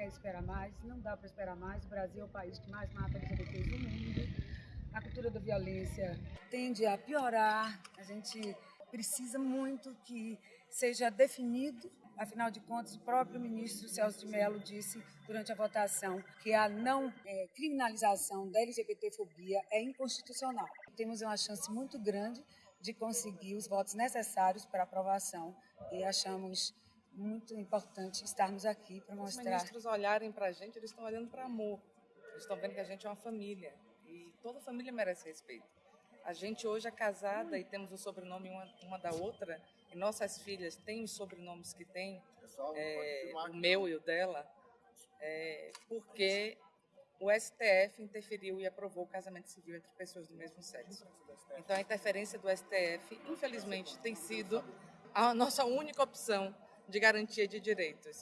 quer esperar mais, não dá para esperar mais. O Brasil é o país que mais mata LGBTs no mundo. A cultura da violência tende a piorar. A gente precisa muito que seja definido. Afinal de contas, o próprio ministro Celso de Mello disse durante a votação que a não é, criminalização da LGBTfobia é inconstitucional. Temos uma chance muito grande de conseguir os votos necessários para aprovação e achamos muito importante estarmos aqui para mostrar. Os ministros olharem para a gente, eles estão olhando para amor. Eles estão vendo que a gente é uma família e toda família merece respeito. A gente hoje é casada e temos o sobrenome uma, uma da outra e nossas filhas têm os sobrenomes que têm, é, o meu e o dela, é, porque o STF interferiu e aprovou o casamento civil entre pessoas do mesmo sexo. Então a interferência do STF, infelizmente, tem sido a nossa única opção de garantia de direitos.